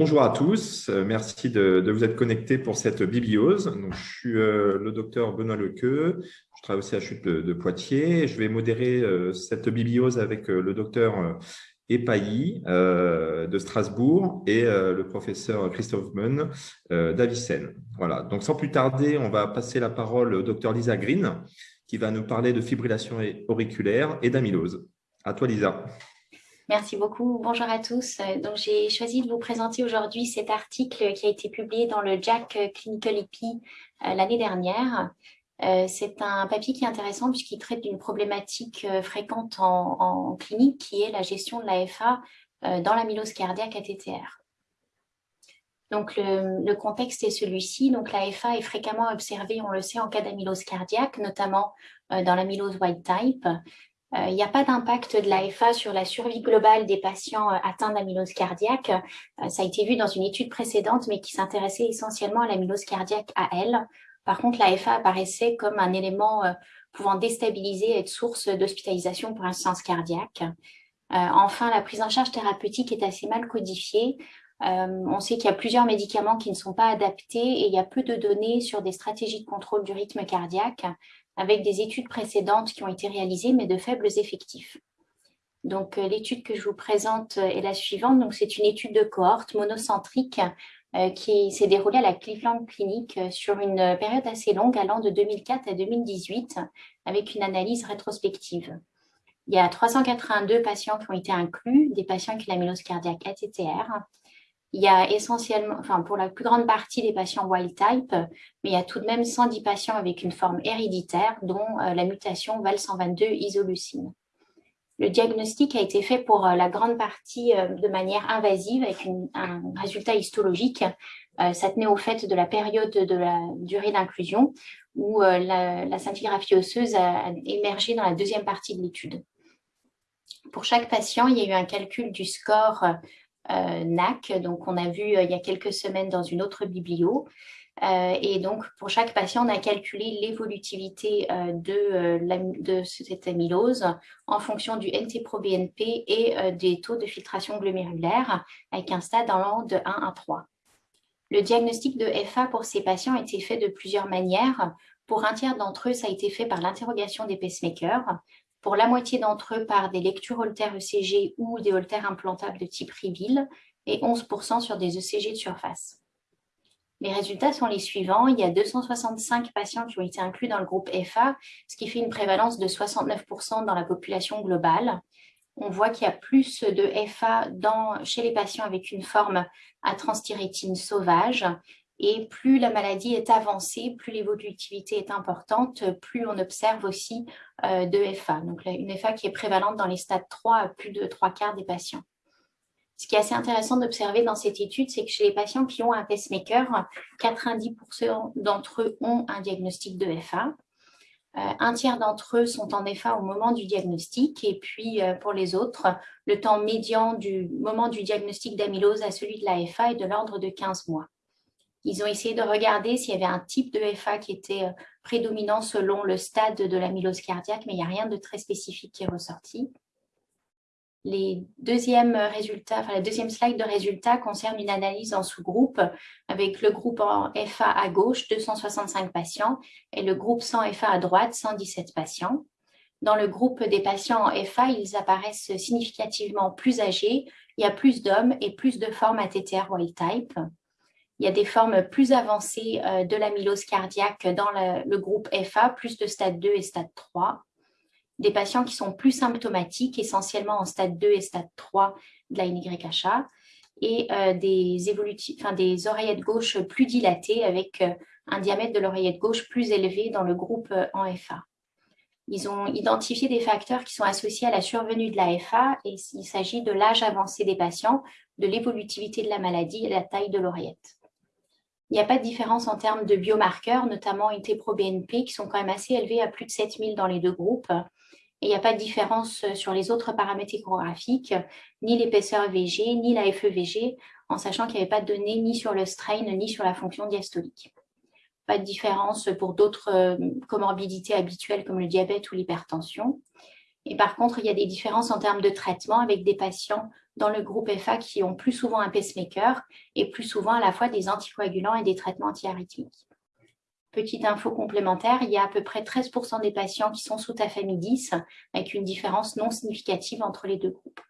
bonjour à tous, euh, merci de, vous être connectés pour cette bibliose. Je suis euh, le docteur Benoît Lequeux, je travaille au CHU de, de Poitiers. Je vais modérer cette bibliose avec le docteur Epailly de Strasbourg et le professeur Christophe Munn d'Avicenne. Voilà, donc sans plus tarder, on va passer la parole au docteur Lisa Green qui va nous parler de fibrillation auriculaire et d'amylose. À toi Lisa. Merci beaucoup. Bonjour à tous. Euh, donc, j'ai choisi de vous présenter aujourd'hui cet article qui a été publié dans le JAC Clinical EP euh, l'année dernière. Euh, c'est un papier qui est intéressant puisqu'il traite d'une problématique fréquente en, clinique qui est la gestion de l'AFA dans l'amylose cardiaque ATTR. Donc, le, le contexte est celui-ci. Donc, l'AFA est fréquemment observée, on le sait, en cas d'amylose cardiaque, notamment dans l'amylose wild type. Euh, il n'y a pas d'impact de l'AFA sur la survie globale des patients euh, atteints d'amylose cardiaque. Euh, ça a été vu dans une étude précédente, mais qui s'intéressait essentiellement à l'amylose cardiaque à elle. Par contre, l'AFA apparaissait comme un élément pouvant déstabiliser et être source d'hospitalisation pour insuffisance cardiaque. enfin, la prise en charge thérapeutique est assez mal codifiée. on sait qu'il y a plusieurs médicaments qui ne sont pas adaptés et il y a peu de données sur des stratégies de contrôle du rythme cardiaque avec des études précédentes qui ont été réalisées, mais de faibles effectifs. Donc, euh, l'étude que je vous présente euh, est la suivante. C'est une étude de cohorte monocentrique euh, qui s'est déroulée à la Cleveland Clinic sur une période assez longue, allant de 2004 à 2018, avec une analyse rétrospective. Il y a 382 patients qui ont été inclus, des patients ont l'amylose cardiaque ATTR, il y a essentiellement, enfin pour la plus grande partie des patients wild type, mais il y a tout de même 110 patients avec une forme héréditaire, dont euh, la mutation VAL122 isoleucine. Le diagnostic a été fait pour euh, la grande partie euh, de manière invasive avec un résultat histologique. ça tenait au fait de la période de la durée d'inclusion où la, la scintigraphie osseuse a émergé dans la deuxième partie de l'étude. Pour chaque patient, il y a eu un calcul du score NAC, donc on a vu euh, il y a quelques semaines dans une autre biblio. Euh, et donc, pour chaque patient, on a calculé l'évolutivité de, de, cette amylose en fonction du NT-proBNP et des taux de filtration glomérulaire avec un stade allant de 1 à 3. Le diagnostic de FA pour ces patients a été fait de plusieurs manières. Pour un tiers d'entre eux, ça a été fait par l'interrogation des pacemakers pour la moitié d'entre eux par des lectures Holter ECG ou des Holter implantables de type Reveal et 11% sur des ECG de surface. Les résultats sont les suivants. Il y a 265 patients qui ont été inclus dans le groupe FA, ce qui fait une prévalence de 69% dans la population globale. On voit qu'il y a plus de FA chez les patients avec une forme à transthyrétine sauvage et plus la maladie est avancée, plus l'évolutivité est importante, plus on observe aussi euh, de FA. Donc une FA qui est prévalente dans les stades 3 à plus de 3 quarts des patients. Ce qui est assez intéressant d'observer dans cette étude, c'est que chez les patients qui ont un pacemaker, 90% d'entre eux ont un diagnostic de FA. Euh, un tiers d'entre eux sont en FA au moment du diagnostic et puis euh, pour les autres, le temps médian du moment du diagnostic d'amylose à celui de la FA est de l'ordre de 15 mois. Ils ont essayé de regarder s'il y avait un type de FA qui était euh, prédominant selon le stade de l'amylose cardiaque, mais il n'y a rien de très spécifique qui est ressorti. Les deuxièmes résultats, enfin, la deuxième slide de résultats concerne une analyse en sous-groupe avec le groupe en FA à gauche, 265 patients, et le groupe sans FA à droite, 117 patients. Dans le groupe des patients en FA, ils apparaissent significativement plus âgés, il y a plus d'hommes et plus de formes ATTR wild type. Il y a des formes plus avancées euh, de l'amylose cardiaque dans le, groupe FA, plus de stade 2 et stade 3. Des patients qui sont plus symptomatiques, essentiellement en stade 2 et stade 3 de la NYHA, et euh, des, oreillettes gauches plus dilatées avec euh, un diamètre de l'oreillette gauche plus élevé dans le groupe en FA. Ils ont identifié des facteurs qui sont associés à la survenue de la FA et il s'agit de l'âge avancé des patients, de l'évolutivité de la maladie et de la taille de l'oreillette. Il n'y a pas de différence en termes de biomarqueurs, notamment IT-proBNP, qui sont quand même assez élevés à plus de 7000 dans les deux groupes. Et il n'y a pas de différence sur les autres paramètres échographiques, ni l'épaisseur VG, ni la FEVG, en sachant qu'il n'y avait pas de données ni sur le strain, ni sur la fonction diastolique. Pas de différence pour d'autres euh, comorbidités habituelles comme le diabète ou l'hypertension. Et par contre, il y a des différences en termes de traitement avec des patients dans le groupe FA qui ont plus souvent un pacemaker et plus souvent à la fois des anticoagulants et des traitements antiarythmiques. Petite info complémentaire, il y a à peu près 13% des patients qui sont sous tafamidis avec une différence non significative entre les deux groupes.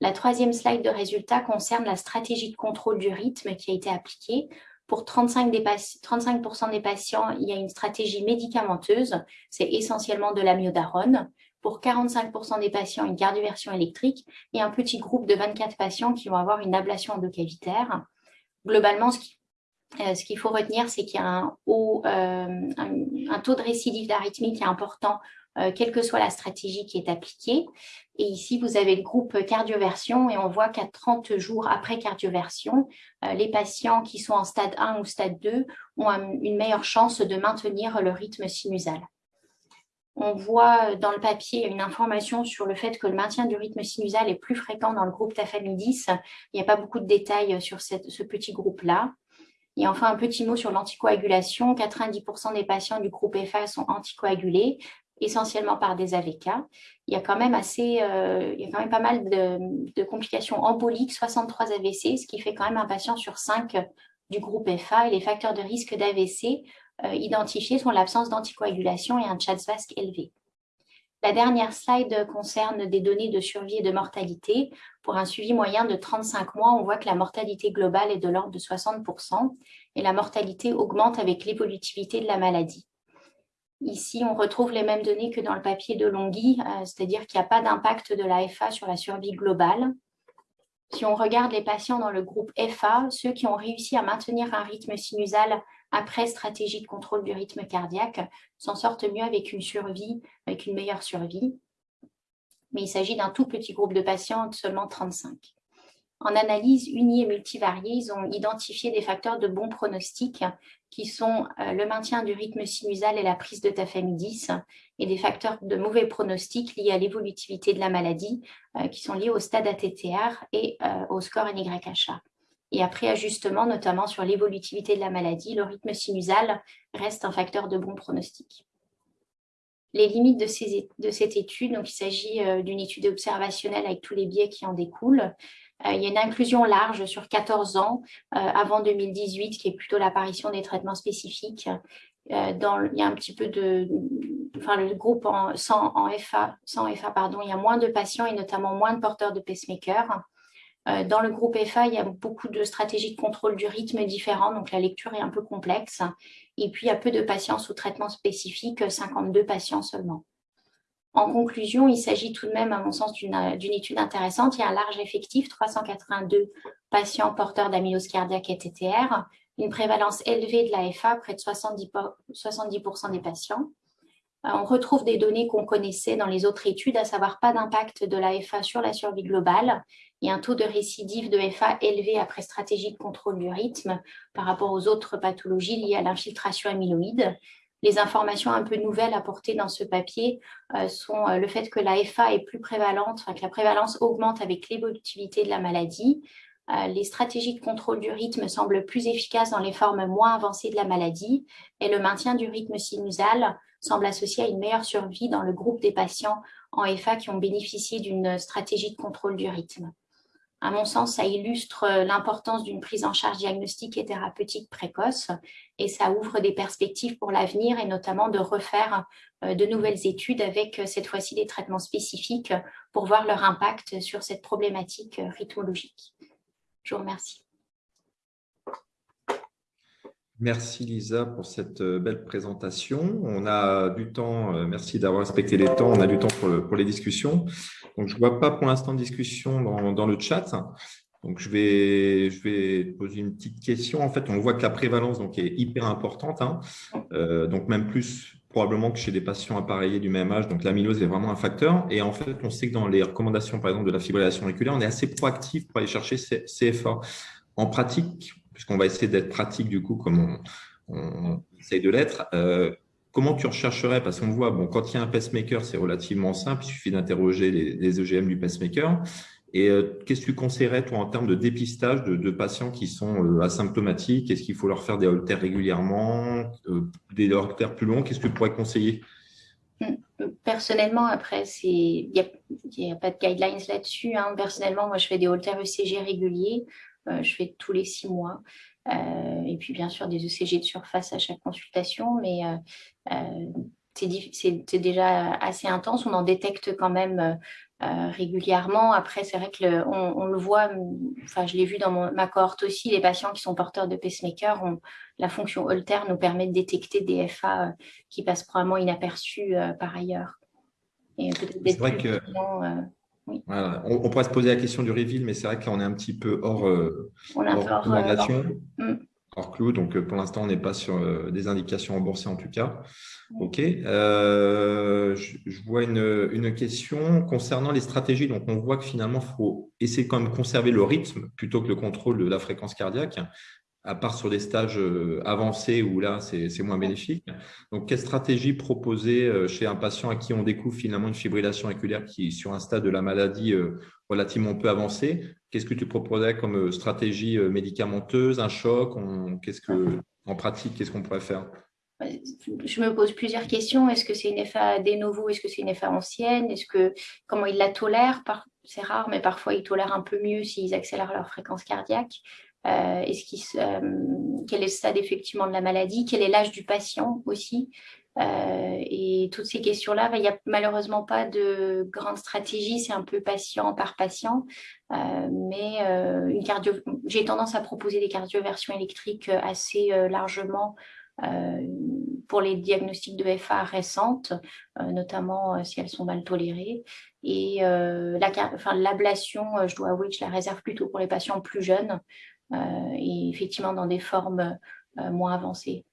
La troisième slide de résultats concerne la stratégie de contrôle du rythme qui a été appliquée. Pour 35%, des, 35 des patients, il y a une stratégie médicamenteuse, c'est essentiellement de l'amiodarone. Pour 45% des patients, une cardioversion électrique et un petit groupe de 24 patients qui vont avoir une ablation endocavitaire. Globalement, euh, ce qu'il faut retenir, c'est qu'il y a un, euh, taux de récidive d'arythmie qui est important euh, quelle que soit la stratégie qui est appliquée. Et ici, vous avez le groupe cardioversion et on voit qu'à 30 jours après cardioversion, euh, les patients qui sont en stade 1 ou stade 2 ont une meilleure chance de maintenir le rythme sinusal. On voit dans le papier une information sur le fait que le maintien du rythme sinusal est plus fréquent dans le groupe tafamidis. Il n'y a pas beaucoup de détails sur ce petit groupe-là. Et enfin, un petit mot sur l'anticoagulation. 90% des patients du groupe FA sont anticoagulés, essentiellement par des AVK. Il y a quand même, assez, euh, il y a quand même pas mal de, complications emboliques, 63 AVC, ce qui fait quand même un patient sur 5 du groupe FA. Et les facteurs de risque d'AVC euh, identifiés sont l'absence d'anticoagulation et un CHADS-VASC élevé. La dernière slide concerne des données de survie et de mortalité. Pour un suivi moyen de 35 mois, on voit que la mortalité globale est de l'ordre de 60% et la mortalité augmente avec l'évolutivité de la maladie. Ici, on retrouve les mêmes données que dans le papier de Longhi, euh, c'est-à-dire qu'il n'y a pas d'impact de la FA sur la survie globale. Si on regarde les patients dans le groupe FA, ceux qui ont réussi à maintenir un rythme sinusal après stratégie de contrôle du rythme cardiaque s'en sortent mieux avec une survie, avec une meilleure survie. Mais il s'agit d'un tout petit groupe de patients, seulement 35. En analyse unie et multivariée, ils ont identifié des facteurs de bon pronostic qui sont euh, le maintien du rythme sinusal et la prise de tafamidis et des facteurs de mauvais pronostic liés à l'évolutivité de la maladie euh, qui sont liés au stade ATTR et euh, au score NYHA. Et après ajustement, notamment sur l'évolutivité de la maladie, le rythme sinusal reste un facteur de bon pronostic. Les limites de, de cette étude, donc il s'agit d'une étude observationnelle avec tous les biais qui en découlent. Euh, il y a une inclusion large sur 14 ans euh, avant 2018, qui est plutôt l'apparition des traitements spécifiques. Euh, dans, il y a un petit peu de, enfin le groupe en, sans, FA, sans FA pardon, il y a moins de patients et notamment moins de porteurs de pacemaker. dans le groupe FA, il y a beaucoup de stratégies de contrôle du rythme différentes, donc la lecture est un peu complexe. Et puis, il y a peu de patients sous traitement spécifique, 52 patients seulement. En conclusion, il s'agit tout de même, à mon sens, d'une étude intéressante. Il y a un large effectif, 382 patients porteurs d'amylose cardiaque et TTR, une prévalence élevée de l'AFA, près de 70%, 70 des patients. Euh, on retrouve des données qu'on connaissait dans les autres études, à savoir pas d'impact de l'AFA sur la survie globale et un taux de récidive de FA élevé après stratégie de contrôle du rythme par rapport aux autres pathologies liées à l'infiltration amyloïde les informations un peu nouvelles apportées dans ce papier euh, sont euh, le fait que la FA est plus prévalente, que la prévalence augmente avec l'évolutivité de la maladie. Euh, les stratégies de contrôle du rythme semblent plus efficaces dans les formes moins avancées de la maladie et le maintien du rythme sinusal semble associé à une meilleure survie dans le groupe des patients en FA qui ont bénéficié d'une stratégie de contrôle du rythme. À mon sens, ça illustre euh, l'importance d'une prise en charge diagnostique et thérapeutique précoce et ça ouvre des perspectives pour l'avenir et notamment de refaire euh, de nouvelles études avec euh, cette fois-ci des traitements spécifiques pour voir leur impact sur cette problématique rythmologique. Je vous remercie. Merci Lisa pour cette belle présentation. On a du temps, merci d'avoir respecté les temps, on a du temps pour les discussions. Donc, je ne vois pas pour l'instant de discussion dans, le chat. Donc, je vais, je vais poser une petite question. En fait, on voit que la prévalence donc, est hyper importante. Hein. Euh, donc, même plus probablement que chez des patients appareillés du même âge. Donc, l'amylose est vraiment un facteur. Et en fait, on sait que dans les recommandations, par exemple, de la fibrillation auriculaire, on est assez proactif pour aller chercher CFA. En pratique, puisqu'on va essayer d'être pratique du coup, comme on, essaye de l'être, euh, comment tu rechercherais Parce qu'on voit, bon, quand il y a un pacemaker, c'est relativement simple, il suffit d'interroger les, EGM du pacemaker. Et euh, qu'est-ce que tu conseillerais, toi, en termes de dépistage de, patients qui sont euh, asymptomatiques? Est-ce qu'il faut leur faire des holters régulièrement, des holters plus longs? Qu'est-ce que tu pourrais conseiller? Personnellement, après, il n'y a, pas de guidelines là-dessus. Hein. Personnellement, moi, je fais des haltères ECG réguliers. Euh, je fais tous les six mois. Euh, et puis, bien sûr, des ECG de surface à chaque consultation. Mais c'est déjà assez intense. On en détecte quand même régulièrement. Après, c'est vrai que on, le voit, enfin, je l'ai vu dans ma cohorte aussi, les patients qui sont porteurs de pacemaker, la fonction Holter nous permet de détecter des FA euh, qui passent probablement inaperçus euh, par ailleurs. Que. Euh, on, pourrait se poser la question du reveal, mais c'est vrai qu'on est un petit peu hors, on hors, mm hors clou. Donc, euh, pour l'instant, on n'est pas sur euh, des indications remboursées en tout cas. OK. Euh, je, vois une, question concernant les stratégies. Donc, on voit que finalement, il faut essayer quand même de conserver le rythme plutôt que le contrôle de la fréquence cardiaque à part sur des stages avancés où là, c'est moins bénéfique. Donc, quelle stratégie proposer chez un patient à qui on découvre finalement une fibrillation auriculaire qui est sur un stade de la maladie relativement peu avancé? Qu'est-ce que tu proposerais comme stratégie médicamenteuse, un choc? Qu'est-ce que, En pratique, qu'est-ce qu'on pourrait faire? Je me pose plusieurs questions. Est-ce que c'est une FA de nouveau Est-ce que c'est une FA ancienne? Est-ce que comment ils la tolèrent? C'est rare, mais parfois ils tolèrent un peu mieux s'ils accélèrent leur fréquence cardiaque. Euh, est-ce euh, quel est le stade effectivement de la maladie? Quel est l'âge du patient aussi? Euh, Et toutes ces questions-là, bah, il n'y a malheureusement pas de grande stratégie, c'est un peu patient par patient. mais une cardio... j'ai tendance à proposer des cardioversions électriques assez largement pour les diagnostics de FA récentes, notamment si elles sont mal tolérées. Et l'ablation, je dois avouer que je la réserve plutôt pour les patients plus jeunes, euh, et effectivement dans des formes euh, moins avancées.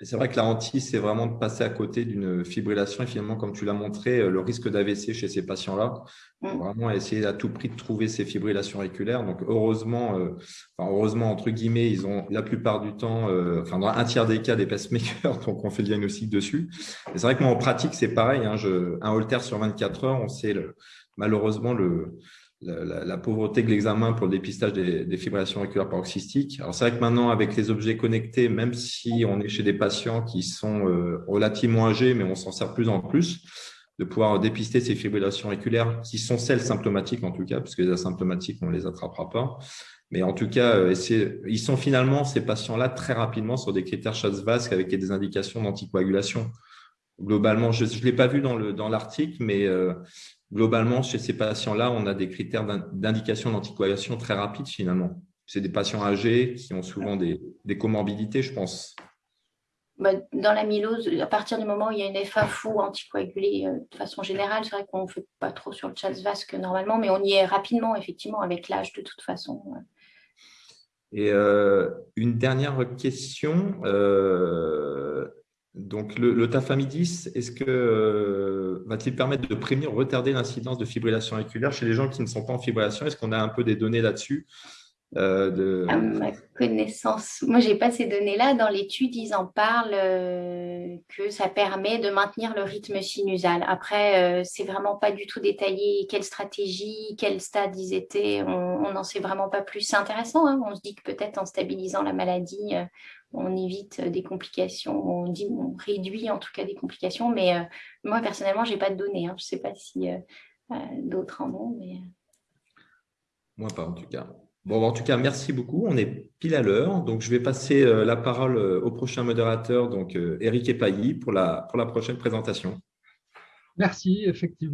C'est vrai que la hantise, c'est vraiment de passer à côté d'une fibrillation et finalement, comme tu l'as montré, euh, le risque d'AVC chez ces patients-là, mm. vraiment essayer à tout prix de trouver ces fibrillations auriculaires. Donc, heureusement, heureusement, entre guillemets, ils ont la plupart du temps, enfin, dans un tiers des cas, des pacemakers, donc on fait le diagnostic dessus. c'est vrai que moi, en pratique, c'est pareil. Hein, je, un holter sur 24 heures, on sait le, malheureusement le, la, pauvreté de l'examen pour le dépistage des, fibrillations auriculaires paroxystiques. Alors, c'est vrai que maintenant, avec les objets connectés, même si on est chez des patients qui sont euh, relativement âgés, mais on s'en sert plus en plus, de pouvoir dépister ces fibrillations auriculaires, qui sont celles symptomatiques en tout cas, parce que les asymptomatiques, on ne les attrapera pas. Mais en tout cas, euh, ils sont finalement, ces patients-là, très rapidement sur des critères Schatzvask avec des indications d'anticoagulation. Globalement, je ne l'ai pas vu dans l'article, mais euh, globalement, chez ces patients-là, on a des critères d'indication d'anticoagulation très rapides finalement. C'est des patients âgés qui ont souvent des, comorbidités, je pense. Bah, dans l'amylose, à partir du moment où il y a une FA fou anticoagulée euh, de façon générale, c'est vrai qu'on ne fait pas trop sur le vasque normalement, mais on y est rapidement, effectivement, avec l'âge de toute façon. Et euh, une dernière question. Euh, donc, le, tafamidis, est-ce que euh, va-t-il permettre de prévenir ou retarder l'incidence de fibrillation auriculaire chez les gens qui ne sont pas en fibrillation? Est-ce qu'on a un peu des données là-dessus? Euh, À ma connaissance, moi, je n'ai pas ces données-là. Dans l'étude, ils en parlent euh, que ça permet de maintenir le rythme sinusal. Après, c'est vraiment pas du tout détaillé quelle stratégie, quel stade ils étaient. On n'en sait vraiment pas plus. C'est intéressant. Hein. on se dit que peut-être en stabilisant la maladie, on évite des complications, on, dit, on réduit en tout cas des complications, mais euh, moi personnellement, je n'ai pas de données. Hein. Je ne sais pas si euh, euh, d'autres en ont. Mais... Moi pas en tout cas. Bon, en tout cas, merci beaucoup. On est pile à l'heure. Donc, je vais passer la parole au prochain modérateur, donc Eric Epailly, pour la, pour la prochaine présentation. Merci, effectivement.